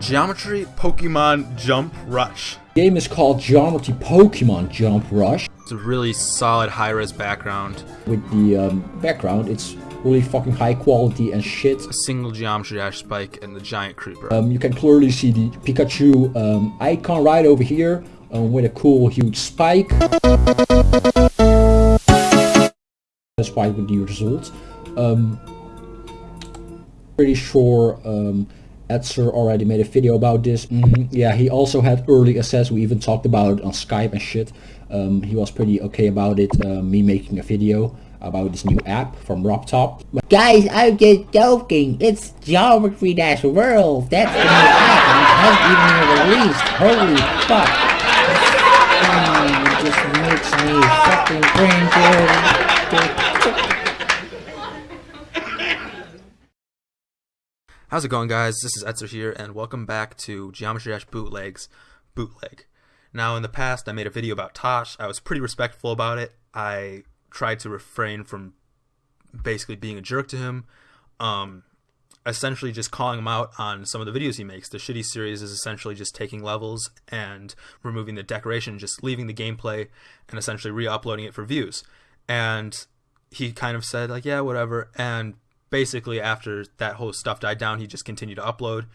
Geometry Pokemon Jump Rush. The game is called Geometry Pokemon Jump Rush. It's a really solid high-res background. With the um, background, it's really fucking high quality and shit. A single Geometry Dash spike and the giant creeper. Um, you can clearly see the Pikachu um, icon right over here um, with a cool huge spike. That's why with the result. Um, pretty sure um, Etzer already made a video about this. Mm -hmm. Yeah, he also had early access. We even talked about it on Skype and shit. Um, he was pretty okay about it, uh, me making a video about this new app from RobTop. Guys, I'm just joking. It's Geometry Dash World. That's the new app and it hasn't even been released. Holy fuck. Mm, it just makes me fucking cringe. How's it going guys? This is Etzer here and welcome back to Geometry Dash Bootlegs Bootleg. Now in the past I made a video about Tosh. I was pretty respectful about it. I tried to refrain from basically being a jerk to him. Um, essentially just calling him out on some of the videos he makes. The shitty series is essentially just taking levels and removing the decoration, just leaving the gameplay and essentially re-uploading it for views. And he kind of said like, yeah, whatever. And basically after that whole stuff died down, he just continued to upload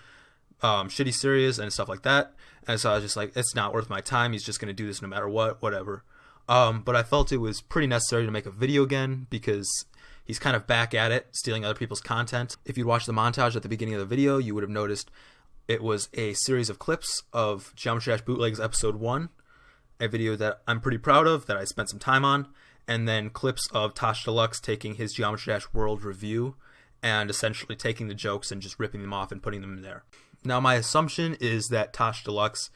um, shitty series and stuff like that. And so I was just like, it's not worth my time. He's just going to do this no matter what, whatever. Um, but I felt it was pretty necessary to make a video again because he's kind of back at it, stealing other people's content. If you'd watched the montage at the beginning of the video, you would have noticed it was a series of clips of Geometry Dash Bootlegs Episode 1, a video that I'm pretty proud of, that I spent some time on, and then clips of Tosh Deluxe taking his Geometry Dash World review and essentially taking the jokes and just ripping them off and putting them in there. Now, my assumption is that Tosh Deluxe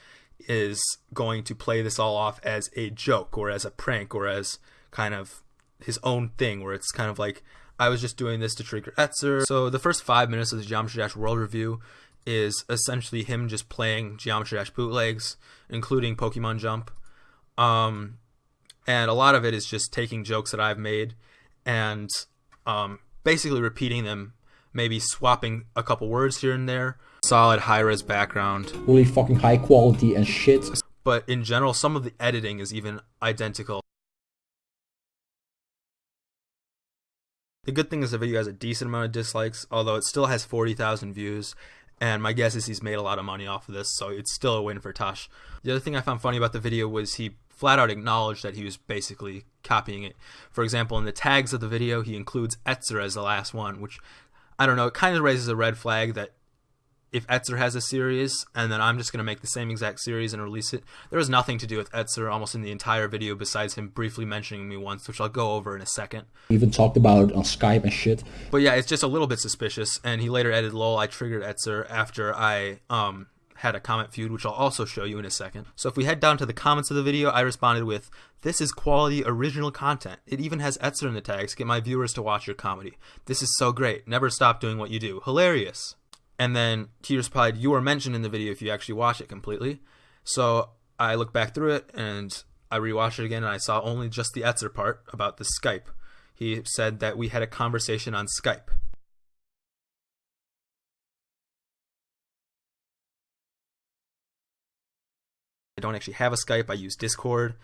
is going to play this all off as a joke or as a prank or as kind of his own thing, where it's kind of like, I was just doing this to trigger Etzer. So the first five minutes of the Geometry Dash World Review is essentially him just playing Geometry Dash bootlegs, including Pokemon Jump. Um, and a lot of it is just taking jokes that I've made and um, basically repeating them, maybe swapping a couple words here and there. Solid high-res background. Really fucking high quality and shit. But in general, some of the editing is even identical. The good thing is the video has a decent amount of dislikes, although it still has 40,000 views, and my guess is he's made a lot of money off of this, so it's still a win for Tosh. The other thing I found funny about the video was he flat out acknowledged that he was basically copying it. For example, in the tags of the video, he includes Etzer as the last one, which I don't know, it kind of raises a red flag that if Etzer has a series and then I'm just going to make the same exact series and release it, there was nothing to do with Etzer almost in the entire video besides him briefly mentioning me once, which I'll go over in a second. We even talked about it on Skype and shit. But yeah, it's just a little bit suspicious. And he later added, lol, I triggered Etzer after I um, had a comment feud, which I'll also show you in a second. So if we head down to the comments of the video, I responded with, This is quality original content. It even has Etzer in the tags. Get my viewers to watch your comedy. This is so great. Never stop doing what you do. Hilarious. And then he replied, You were mentioned in the video if you actually watch it completely. So I looked back through it and I rewatched it again and I saw only just the Etzer part about the Skype. He said that we had a conversation on Skype. I don't actually have a Skype. I use Discord.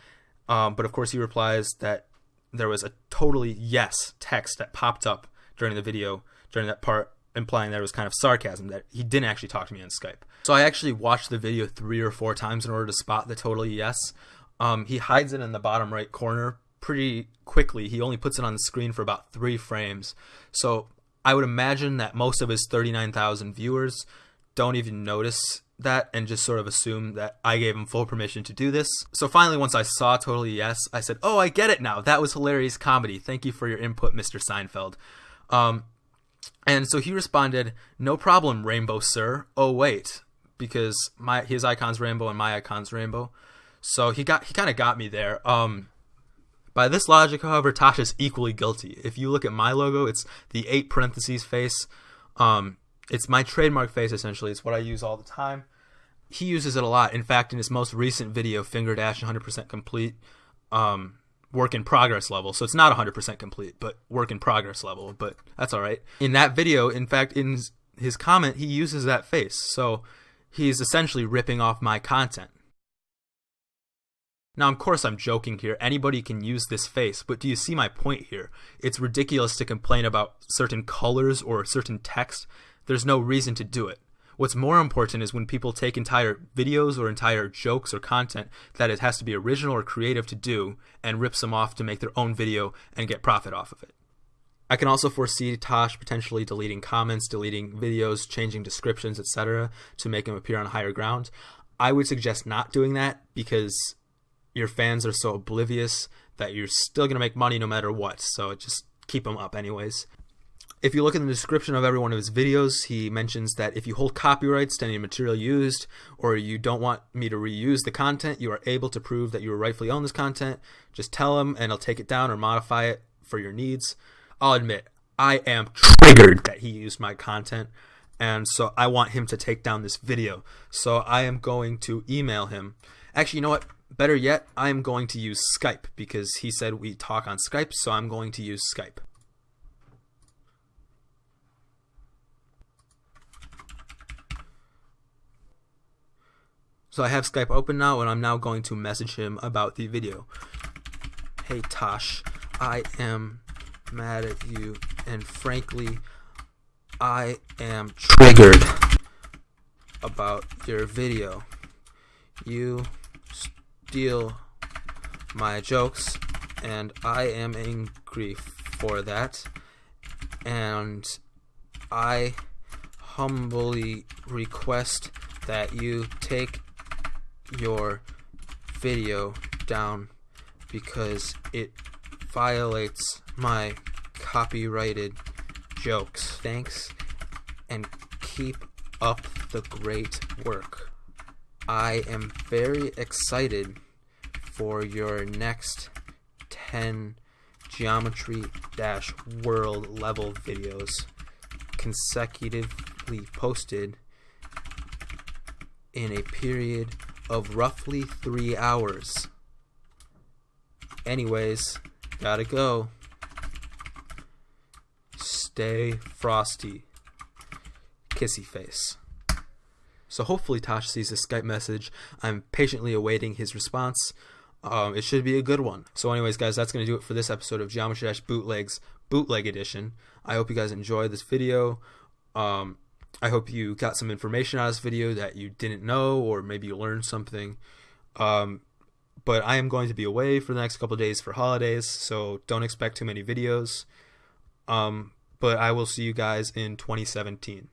Um, but of course, he replies that there was a totally yes text that popped up during the video during that part, implying that it was kind of sarcasm that he didn't actually talk to me on Skype. So I actually watched the video three or four times in order to spot the totally yes. Um, he hides it in the bottom right corner pretty quickly. He only puts it on the screen for about three frames. So I would imagine that most of his 39,000 viewers don't even notice that and just sort of assume that I gave him full permission to do this. So finally, once I saw Totally Yes, I said, Oh, I get it now. That was hilarious comedy. Thank you for your input, Mr. Seinfeld. Um, and so he responded, No problem, Rainbow Sir. Oh, wait. Because my his icon's rainbow and my icon's rainbow. So he got he kind of got me there. Um, by this logic, however, Tasha's equally guilty. If you look at my logo, it's the eight parentheses face. Um, it's my trademark face essentially. It's what I use all the time. He uses it a lot. In fact, in his most recent video, Finger Dash 100% complete, um, work in progress level. So it's not 100% complete, but work in progress level. But that's all right. In that video, in fact, in his comment, he uses that face. So He's essentially ripping off my content. Now, of course, I'm joking here. Anybody can use this face, but do you see my point here? It's ridiculous to complain about certain colors or certain text. There's no reason to do it. What's more important is when people take entire videos or entire jokes or content that it has to be original or creative to do and rips them off to make their own video and get profit off of it. I can also foresee Tosh potentially deleting comments, deleting videos, changing descriptions, etc. to make him appear on higher ground. I would suggest not doing that because your fans are so oblivious that you're still going to make money no matter what. So just keep them up anyways. If you look in the description of every one of his videos, he mentions that if you hold copyrights to any material used or you don't want me to reuse the content, you are able to prove that you rightfully own this content. Just tell him and he'll take it down or modify it for your needs. I'll admit, I am triggered that he used my content and so I want him to take down this video. So I am going to email him. Actually, you know what? Better yet, I am going to use Skype because he said we talk on Skype, so I'm going to use Skype. So I have Skype open now and I'm now going to message him about the video. Hey Tosh, I am mad at you and frankly I am triggered about your video. You steal my jokes and I am angry for that and I humbly request that you take your video down because it violates my copyrighted jokes. Thanks and keep up the great work. I am very excited for your next 10 geometry dash world level videos consecutively posted in a period of roughly three hours. Anyways, gotta go. Stay frosty. Kissy face. So hopefully Tosh sees this Skype message. I'm patiently awaiting his response. Um, it should be a good one. So anyways, guys, that's going to do it for this episode of Geometry Dash Bootlegs Bootleg Edition. I hope you guys enjoyed this video. Um, I hope you got some information out of this video that you didn't know, or maybe you learned something. Um, but I am going to be away for the next couple days for holidays, so don't expect too many videos. Um, but I will see you guys in 2017.